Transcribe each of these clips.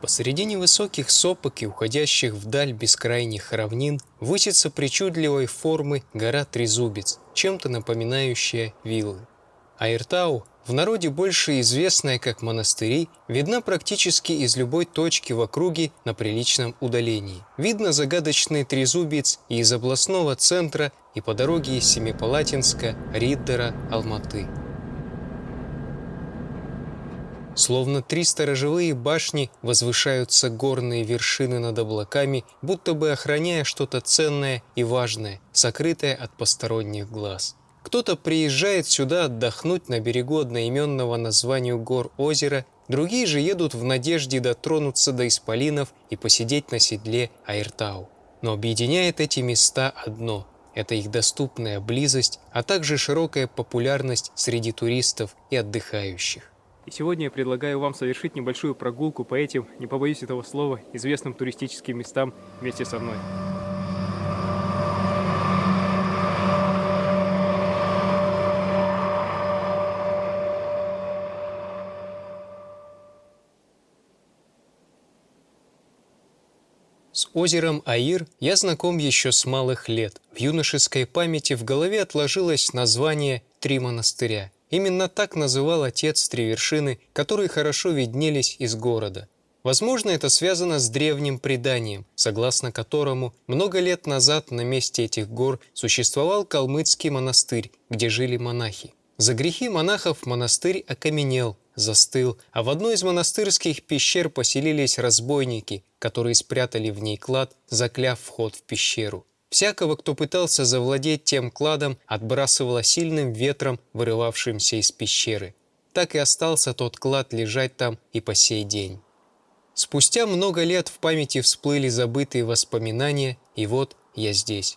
Посредине высоких сопок и уходящих вдаль бескрайних равнин высится причудливой формы гора Трезубец, чем-то напоминающая виллы. Айртау, в народе больше известная как монастыри, видна практически из любой точки в округе на приличном удалении. Видно загадочный Трезубец и из областного центра, и по дороге из Семипалатинска, Риддера, Алматы. Словно три сторожевые башни возвышаются горные вершины над облаками, будто бы охраняя что-то ценное и важное, сокрытое от посторонних глаз. Кто-то приезжает сюда отдохнуть на берегу одноименного названию гор озера, другие же едут в надежде дотронуться до исполинов и посидеть на седле Айртау. Но объединяет эти места одно – это их доступная близость, а также широкая популярность среди туристов и отдыхающих. И сегодня я предлагаю вам совершить небольшую прогулку по этим, не побоюсь этого слова, известным туристическим местам вместе со мной. С озером Аир я знаком еще с малых лет. В юношеской памяти в голове отложилось название «Три монастыря». Именно так называл отец три вершины, которые хорошо виднелись из города. Возможно, это связано с древним преданием, согласно которому много лет назад на месте этих гор существовал калмыцкий монастырь, где жили монахи. За грехи монахов монастырь окаменел, застыл, а в одной из монастырских пещер поселились разбойники, которые спрятали в ней клад, закляв вход в пещеру. Всякого, кто пытался завладеть тем кладом, отбрасывало сильным ветром, вырывавшимся из пещеры. Так и остался тот клад лежать там и по сей день. Спустя много лет в памяти всплыли забытые воспоминания, и вот я здесь.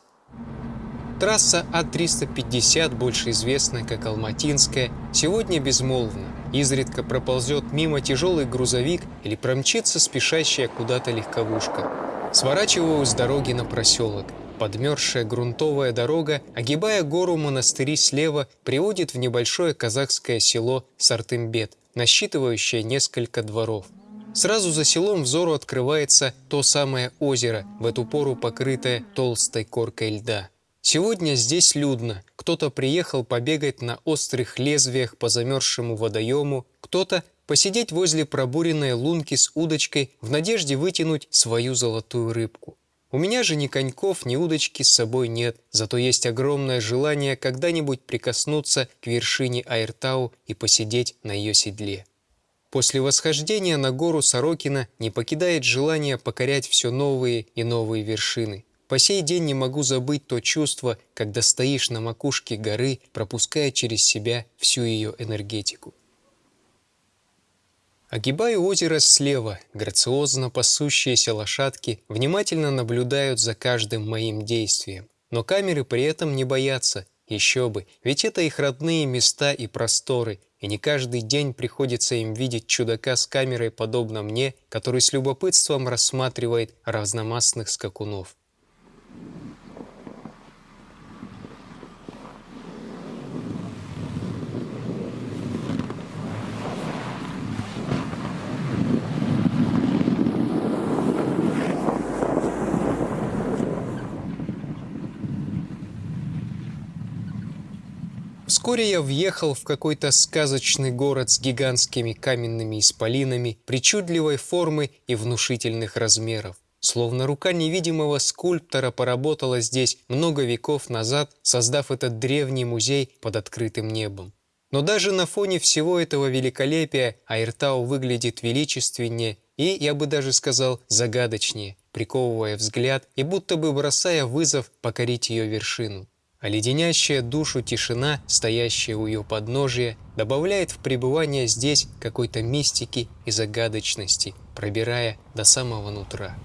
Трасса А-350, больше известная как Алматинская, сегодня безмолвна. Изредка проползет мимо тяжелый грузовик или промчится спешащая куда-то легковушка. Сворачиваю с дороги на проселок. Подмерзшая грунтовая дорога, огибая гору монастыри слева, приводит в небольшое казахское село Сартымбет, насчитывающее несколько дворов. Сразу за селом взору открывается то самое озеро, в эту пору покрытое толстой коркой льда. Сегодня здесь людно. Кто-то приехал побегать на острых лезвиях по замерзшему водоему, кто-то посидеть возле пробуренной лунки с удочкой в надежде вытянуть свою золотую рыбку. У меня же ни коньков, ни удочки с собой нет, зато есть огромное желание когда-нибудь прикоснуться к вершине Айртау и посидеть на ее седле. После восхождения на гору Сорокина не покидает желание покорять все новые и новые вершины. По сей день не могу забыть то чувство, когда стоишь на макушке горы, пропуская через себя всю ее энергетику. Огибаю озеро слева, грациозно пасущиеся лошадки внимательно наблюдают за каждым моим действием. Но камеры при этом не боятся, еще бы, ведь это их родные места и просторы, и не каждый день приходится им видеть чудака с камерой, подобно мне, который с любопытством рассматривает разномастных скакунов. Вскоре я въехал в какой-то сказочный город с гигантскими каменными исполинами, причудливой формы и внушительных размеров. Словно рука невидимого скульптора поработала здесь много веков назад, создав этот древний музей под открытым небом. Но даже на фоне всего этого великолепия Айртау выглядит величественнее и, я бы даже сказал, загадочнее, приковывая взгляд и будто бы бросая вызов покорить ее вершину а леденящая душу тишина, стоящая у ее подножия, добавляет в пребывание здесь какой-то мистики и загадочности, пробирая до самого нутра.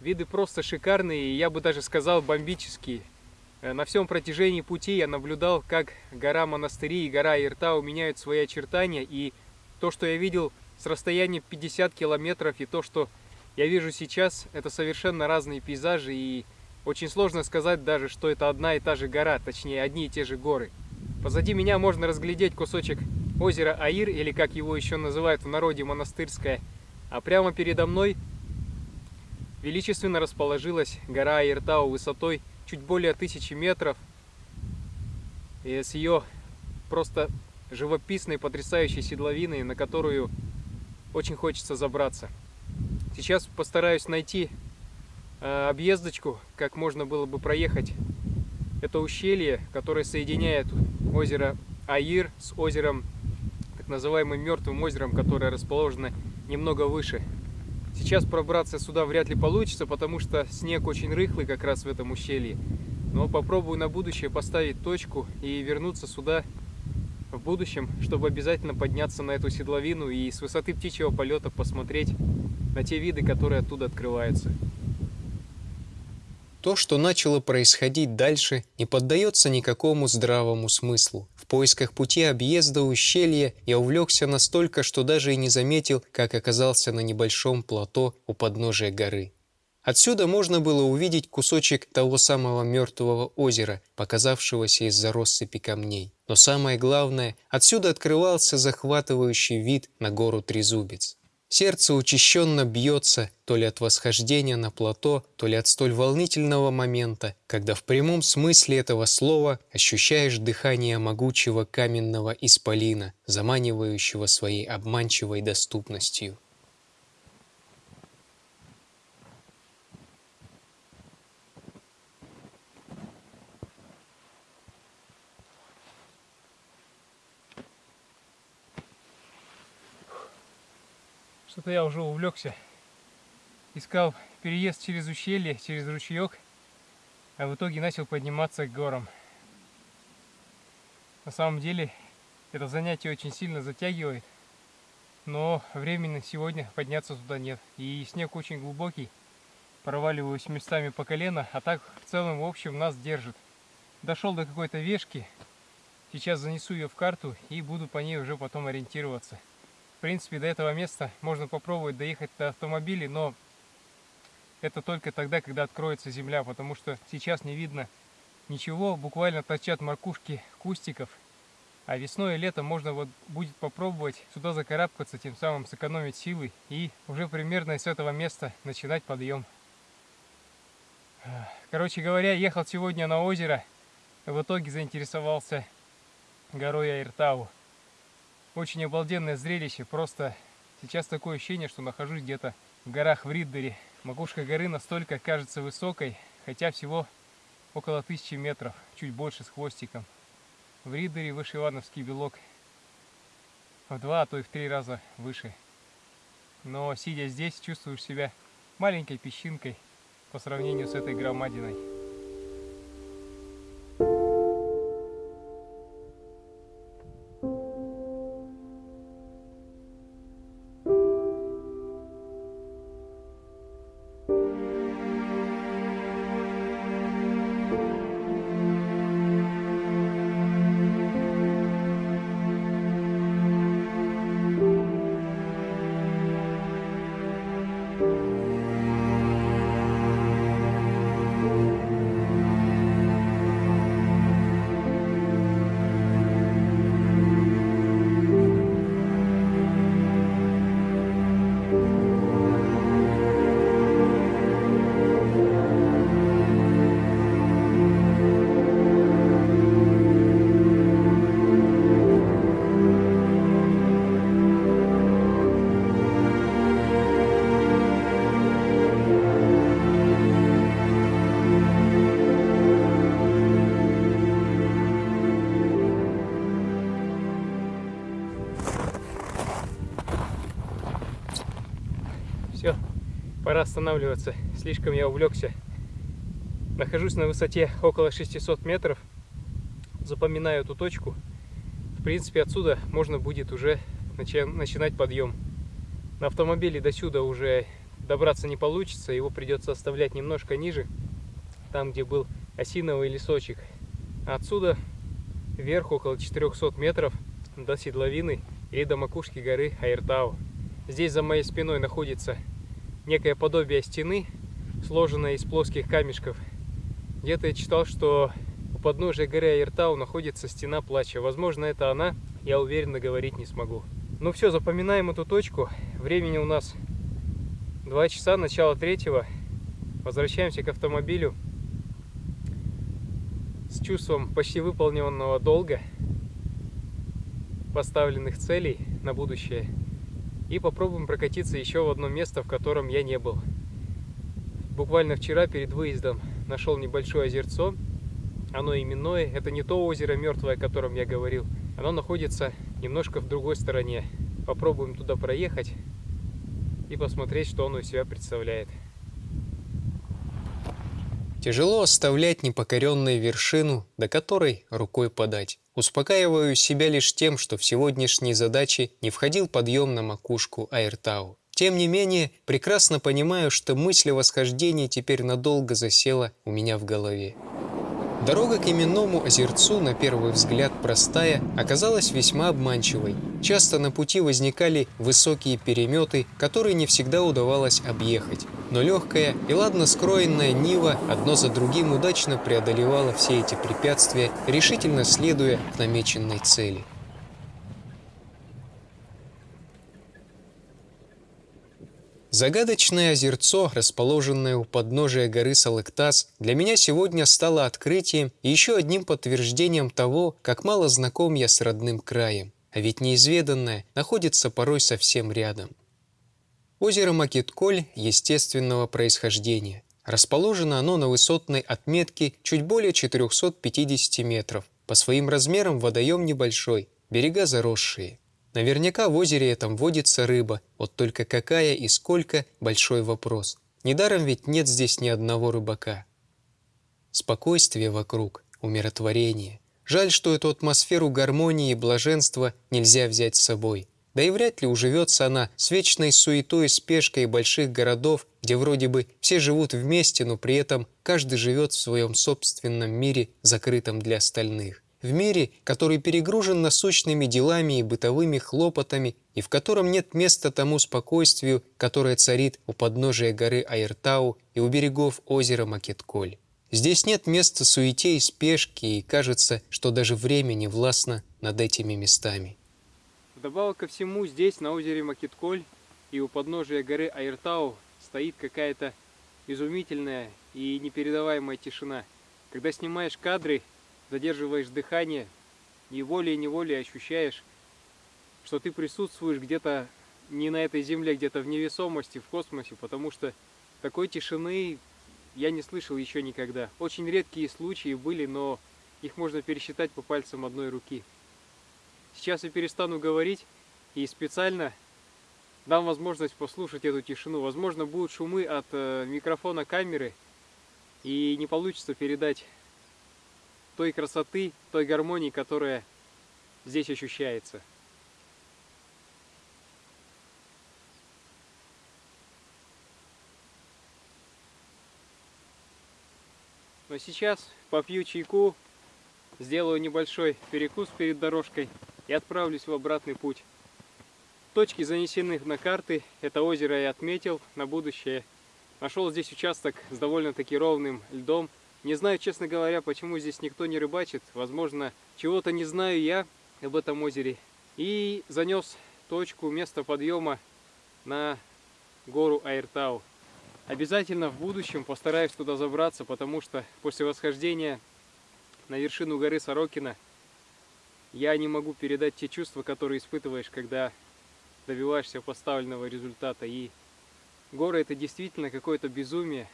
Виды просто шикарные, и я бы даже сказал бомбические. Э, на всем протяжении пути я наблюдал, как гора Монастыри и гора Иртау меняют свои очертания, и то, что я видел с расстояния 50 километров, и то, что я вижу сейчас, это совершенно разные пейзажи, и Очень сложно сказать даже, что это одна и та же гора, точнее одни и те же горы. Позади меня можно разглядеть кусочек озера Аир, или как его еще называют в народе Монастырское. А прямо передо мной величественно расположилась гора Аиртау высотой чуть более тысячи метров. И с ее просто живописной, потрясающей седловиной, на которую очень хочется забраться. Сейчас постараюсь найти э, объездочку, как можно было бы проехать это ущелье, которое соединяет озеро Аир с озером, так называемым Мертвым озером, которое расположено немного выше. Сейчас пробраться сюда вряд ли получится, потому что снег очень рыхлый как раз в этом ущелье. Но попробую на будущее поставить точку и вернуться сюда в будущем, чтобы обязательно подняться на эту седловину и с высоты птичьего полета посмотреть на те виды, которые оттуда открываются. То, что начало происходить дальше, не поддается никакому здравому смыслу. В поисках пути объезда ущелья я увлекся настолько, что даже и не заметил, как оказался на небольшом плато у подножия горы. Отсюда можно было увидеть кусочек того самого мертвого озера, показавшегося из-за россыпи камней. Но самое главное, отсюда открывался захватывающий вид на гору Трезубец. Сердце учащенно бьется то ли от восхождения на плато, то ли от столь волнительного момента, когда в прямом смысле этого слова ощущаешь дыхание могучего каменного исполина, заманивающего своей обманчивой доступностью. Что-то я уже увлекся. Искал переезд через ущелье, через ручеек, а в итоге начал подниматься к горам. На самом деле это занятие очень сильно затягивает, но времени сегодня подняться туда нет. И снег очень глубокий, проваливаюсь местами по колено, а так в целом в общем нас держит. Дошел до какой-то вешки, сейчас занесу ее в карту и буду по ней уже потом ориентироваться. В принципе, до этого места можно попробовать доехать до автомобилей, но это только тогда, когда откроется земля, потому что сейчас не видно ничего, буквально торчат макушки кустиков. А весной и летом можно вот будет попробовать сюда закарабкаться, тем самым сэкономить силы и уже примерно с этого места начинать подъем. Короче говоря, ехал сегодня на озеро, в итоге заинтересовался горой Айртау. Очень обалденное зрелище, просто сейчас такое ощущение, что нахожусь где-то в горах в Риддере. Макушка горы настолько кажется высокой, хотя всего около тысячи метров, чуть больше с хвостиком. В Риддере выше Ивановский белок в два, а то и в три раза выше. Но сидя здесь, чувствуешь себя маленькой песчинкой по сравнению с этой громадиной. Пора останавливаться. Слишком я увлекся. Нахожусь на высоте около 600 метров. Запоминаю эту точку. В принципе, отсюда можно будет уже начинать подъем. На автомобиле до сюда уже добраться не получится. Его придется оставлять немножко ниже. Там, где был осиновый лесочек. отсюда вверх около 400 метров до седловины или до макушки горы Айртау. Здесь за моей спиной находится некое подобие стены, сложенное из плоских камешков. Где-то я читал, что у подножия горы Айртау находится стена плача. Возможно, это она, я уверенно говорить не смогу. Ну все, запоминаем эту точку. Времени у нас 2 часа, начало третьего. Возвращаемся к автомобилю с чувством почти выполненного долга, поставленных целей на будущее. И попробуем прокатиться еще в одно место, в котором я не был. Буквально вчера перед выездом нашел небольшое озерцо. Оно именное. Это не то озеро мертвое, о котором я говорил. Оно находится немножко в другой стороне. Попробуем туда проехать и посмотреть, что оно из себя представляет. Тяжело оставлять непокоренную вершину, до которой рукой подать. Успокаиваю себя лишь тем, что в сегодняшней задачи не входил подъем на макушку Айртау. Тем не менее, прекрасно понимаю, что мысль о восхождении теперь надолго засела у меня в голове. Дорога к именному озерцу, на первый взгляд простая, оказалась весьма обманчивой. Часто на пути возникали высокие переметы, которые не всегда удавалось объехать. Но легкая и ладно скроенная Нива одно за другим удачно преодолевала все эти препятствия, решительно следуя к намеченной цели. Загадочное озерцо, расположенное у подножия горы Салыктас, для меня сегодня стало открытием и еще одним подтверждением того, как мало знаком я с родным краем. А ведь неизведанное находится порой совсем рядом. Озеро Макитколь естественного происхождения. Расположено оно на высотной отметке чуть более 450 метров. По своим размерам водоем небольшой, берега заросшие. Наверняка в озере этом водится рыба, вот только какая и сколько – большой вопрос. Недаром ведь нет здесь ни одного рыбака. Спокойствие вокруг, умиротворение. Жаль, что эту атмосферу гармонии и блаженства нельзя взять с собой. Да и вряд ли уживется она с вечной суетой спешкой больших городов, где вроде бы все живут вместе, но при этом каждый живет в своем собственном мире, закрытом для остальных в мире, который перегружен насущными делами и бытовыми хлопотами, и в котором нет места тому спокойствию, которое царит у подножия горы Айртау и у берегов озера Макетколь. Здесь нет места суете и спешке, и кажется, что даже время не властно над этими местами. Вдобавок ко всему, здесь, на озере Макетколь и у подножия горы Айртау, стоит какая-то изумительная и непередаваемая тишина. Когда снимаешь кадры задерживаешь дыхание, и волей-неволей ощущаешь, что ты присутствуешь где-то не на этой земле, где-то в невесомости, в космосе, потому что такой тишины я не слышал еще никогда. Очень редкие случаи были, но их можно пересчитать по пальцам одной руки. Сейчас я перестану говорить и специально дам возможность послушать эту тишину. Возможно, будут шумы от э, микрофона камеры, и не получится передать той красоты, той гармонии, которая здесь ощущается. Но сейчас попью чайку, сделаю небольшой перекус перед дорожкой и отправлюсь в обратный путь. Точки занесены на карты, это озеро я отметил на будущее. Нашел здесь участок с довольно-таки ровным льдом, не знаю, честно говоря, почему здесь никто не рыбачит. Возможно, чего-то не знаю я об этом озере. И занес точку, место подъема на гору Айртау. Обязательно в будущем постараюсь туда забраться, потому что после восхождения на вершину горы Сорокина я не могу передать те чувства, которые испытываешь, когда добиваешься поставленного результата. И горы это действительно какое-то безумие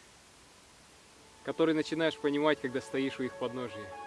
который начинаешь понимать, когда стоишь у их подножия.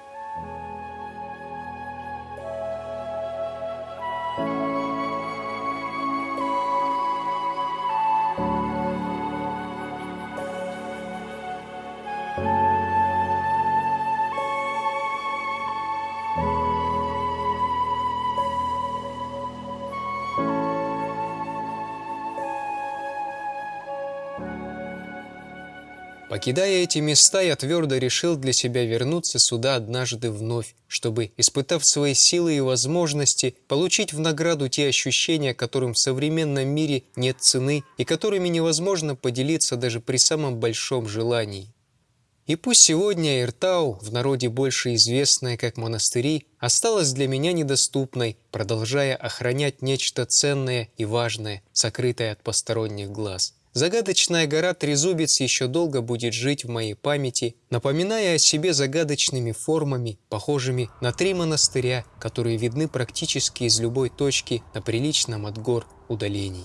Покидая эти места, я твердо решил для себя вернуться сюда однажды вновь, чтобы, испытав свои силы и возможности, получить в награду те ощущения, которым в современном мире нет цены и которыми невозможно поделиться даже при самом большом желании. И пусть сегодня Иртау, в народе больше известная как монастыри, осталась для меня недоступной, продолжая охранять нечто ценное и важное, сокрытое от посторонних глаз. Загадочная гора Трезубец еще долго будет жить в моей памяти, напоминая о себе загадочными формами, похожими на три монастыря, которые видны практически из любой точки на приличном от гор удалении.